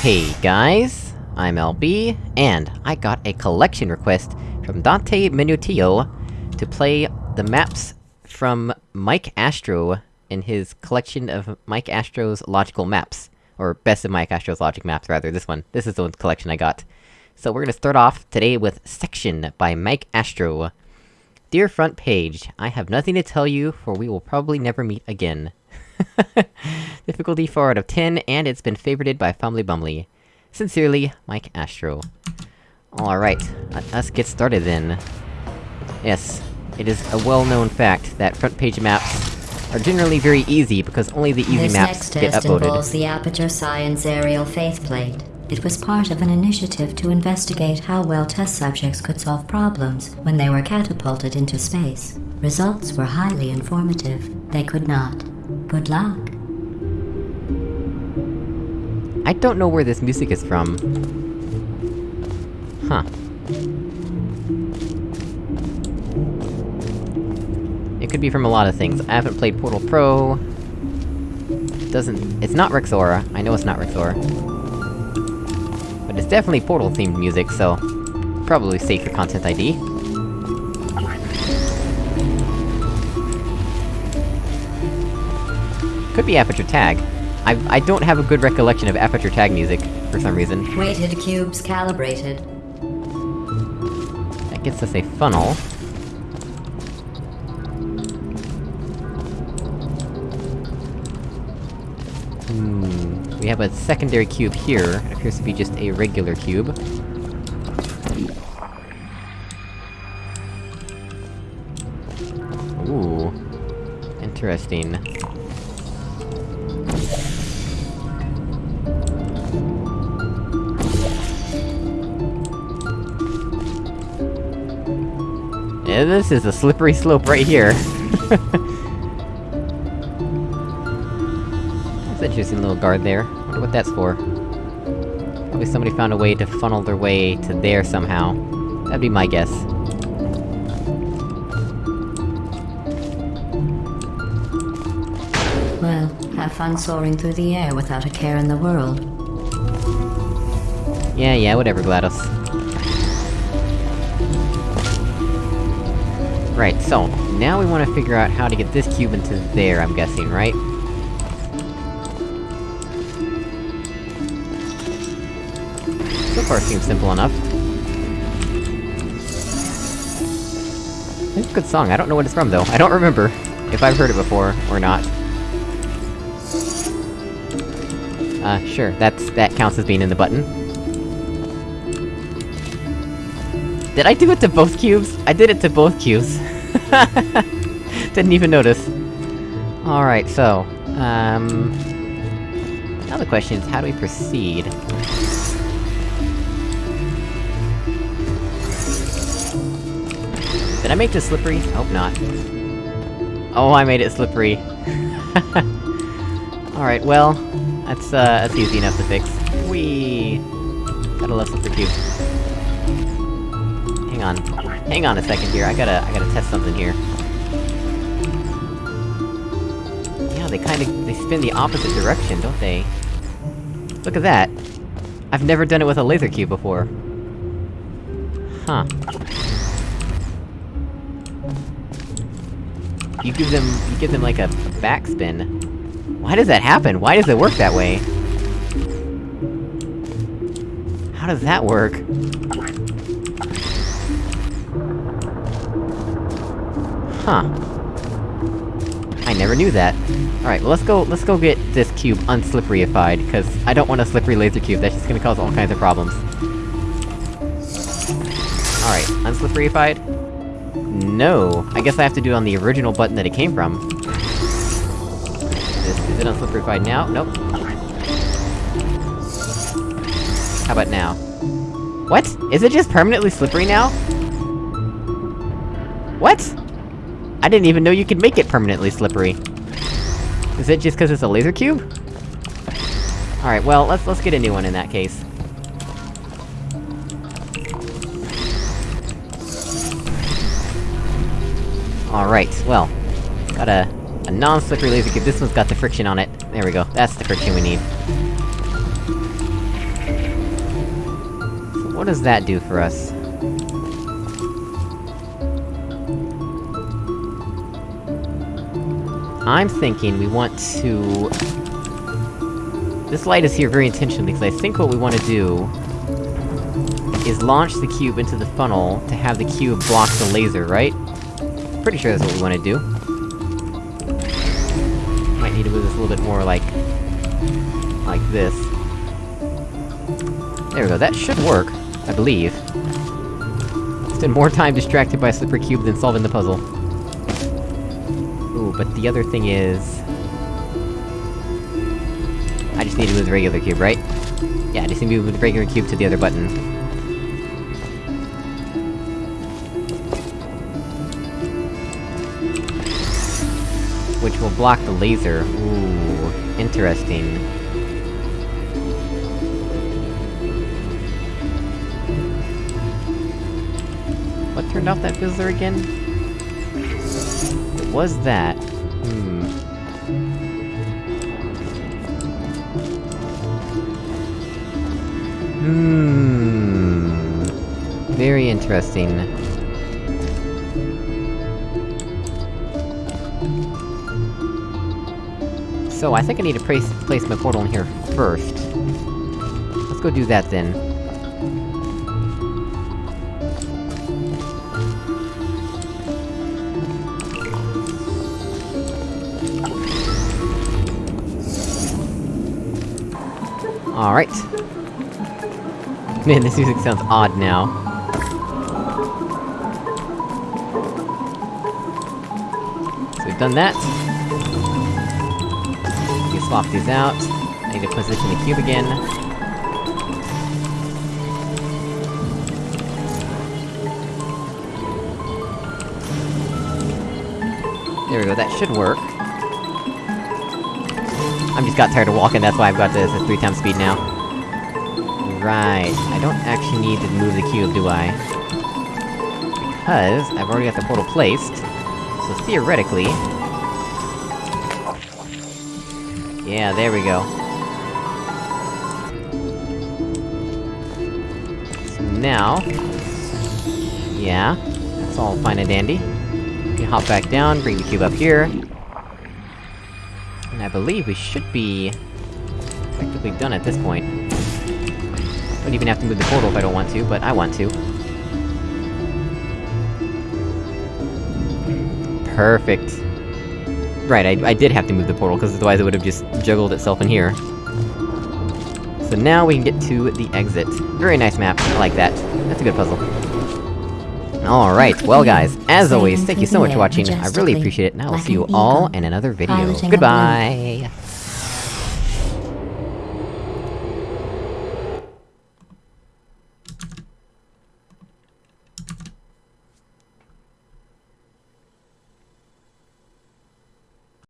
Hey guys, I'm LB, and I got a collection request from Dante Minutio to play the maps from Mike Astro in his collection of Mike Astro's logical maps. Or best of Mike Astro's logic maps, rather, this one. This is the one collection I got. So we're gonna start off today with Section by Mike Astro. Dear front page, I have nothing to tell you, for we will probably never meet again. Difficulty 4 out of 10, and it's been favorited by Fumbly Bumbly. Sincerely, Mike Astro. Alright, let us get started then. Yes, it is a well-known fact that front page maps are generally very easy because only the easy this maps next test involves the Aperture Science Aerial Faithplate. It was part of an initiative to investigate how well test subjects could solve problems when they were catapulted into space. Results were highly informative. They could not. Good luck. I don't know where this music is from. Huh. It could be from a lot of things. I haven't played Portal Pro... Doesn't- it's not Rexaura. I know it's not Rexaura. But it's definitely Portal-themed music, so... Probably safe for Content ID. Could be Aperture Tag. I- I don't have a good recollection of Aperture Tag music, for some reason. Weighted cubes calibrated. That gets us a funnel. Hmm... We have a secondary cube here. It appears to be just a regular cube. Ooh... Interesting. Yeah, this is a slippery slope right here. That's an interesting little guard there. Wonder what that's for. Probably somebody found a way to funnel their way to there somehow. That'd be my guess. Well, have fun soaring through the air without a care in the world. Yeah, yeah, whatever, GLaDOS. Right, so, now we wanna figure out how to get this cube into there, I'm guessing, right? So far seems simple enough. It's a good song, I don't know what it's from though, I don't remember if I've heard it before, or not. Uh, sure, that's- that counts as being in the button. Did I do it to both cubes? I did it to both cubes. Didn't even notice. Alright, so... Um... Now the question is, how do we proceed? Did I make this slippery? Hope not. Oh, I made it slippery. Alright, well... That's, uh, that's easy enough to fix. Whee! Gotta love slippery cubes. Hang on. Hang on a second here, I gotta- I gotta test something here. Yeah, they kinda- they spin the opposite direction, don't they? Look at that! I've never done it with a laser cube before. Huh. You give them- you give them like a, a backspin. Why does that happen? Why does it work that way? How does that work? Huh. I never knew that. Alright, well let's go- let's go get this cube unslipperyified, because I don't want a slippery laser cube, that's just gonna cause all kinds of problems. Alright, unslipperyified? No! I guess I have to do it on the original button that it came from. Is, is it unslipperyified now? Nope. How about now? What? Is it just permanently slippery now? What? I didn't even know you could make it permanently slippery. Is it just cause it's a laser cube? Alright, well, let's- let's get a new one in that case. Alright, well. Got a- a non-slippery laser cube, this one's got the friction on it. There we go, that's the friction we need. what does that do for us? I'm thinking we want to... This light is here very intentionally, because I think what we want to do... is launch the cube into the funnel to have the cube block the laser, right? Pretty sure that's what we want to do. Might need to move this a little bit more like... like this. There we go, that should work, I believe. Spend more time distracted by Slipper Cube than solving the puzzle. But the other thing is... I just need to move the regular cube, right? Yeah, I just need to move the regular cube to the other button. Which will block the laser. Ooh, interesting. What turned off that fizzler again? Was that. Hmm. Hmm... Very interesting. So, I think I need to place, place my portal in here first. Let's go do that then. Alright. Man, this music sounds odd now. So we've done that. We swap these out. I need to position the cube again. There we go, that should work. I just got tired of walking, that's why I've got this at three times speed now. Right, I don't actually need to move the cube, do I? Because, I've already got the portal placed, so theoretically... Yeah, there we go. So now... Yeah, that's all fine and dandy. You can hop back down, bring the cube up here. I believe we should be... effectively done at this point. Don't even have to move the portal if I don't want to, but I want to. Perfect. Right, I, I did have to move the portal, because otherwise it would've just juggled itself in here. So now we can get to the exit. Very nice map, I like that. That's a good puzzle. Alright, well guys, as always, thank you so much for watching, I really appreciate it, and I will see you all in another video. Goodbye!